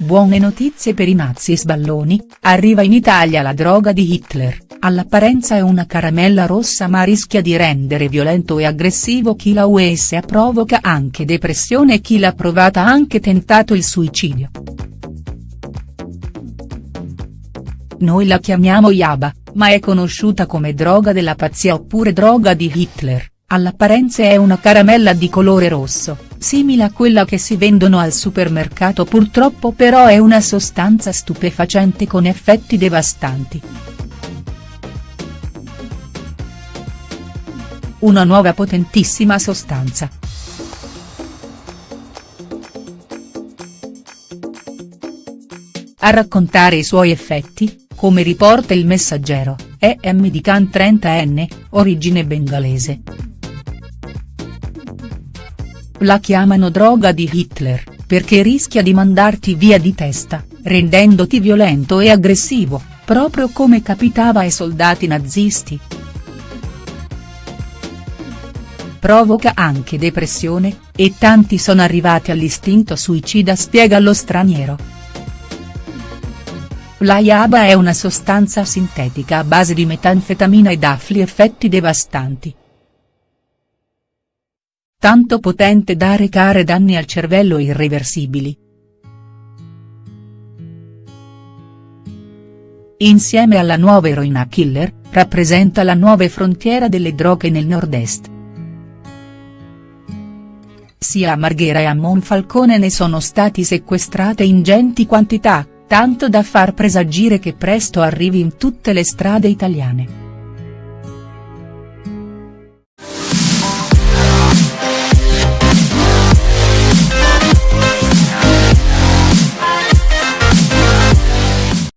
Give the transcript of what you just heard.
buone notizie per i nazi sballoni, arriva in Italia la droga di Hitler, all'apparenza è una caramella rossa ma rischia di rendere violento e aggressivo chi la usa provoca anche depressione e chi l'ha provata ha anche tentato il suicidio. Noi la chiamiamo Yaba, ma è conosciuta come droga della pazzia oppure droga di Hitler, all'apparenza è una caramella di colore rosso, simile a quella che si vendono al supermercato purtroppo però è una sostanza stupefacente con effetti devastanti. Una nuova potentissima sostanza. A raccontare i suoi effetti, come riporta il messaggero, è M. Khan 30N, origine bengalese. La chiamano droga di Hitler, perché rischia di mandarti via di testa, rendendoti violento e aggressivo, proprio come capitava ai soldati nazisti. Provoca anche depressione, e tanti sono arrivati all'istinto suicida spiega lo straniero. La Yaba è una sostanza sintetica a base di metanfetamina ed affli effetti devastanti. Tanto potente da recare danni al cervello irreversibili. Insieme alla nuova eroina killer, rappresenta la nuova frontiera delle droghe nel nord-est. Sia a Marghera e a Monfalcone ne sono stati sequestrate ingenti quantità, tanto da far presagire che presto arrivi in tutte le strade italiane.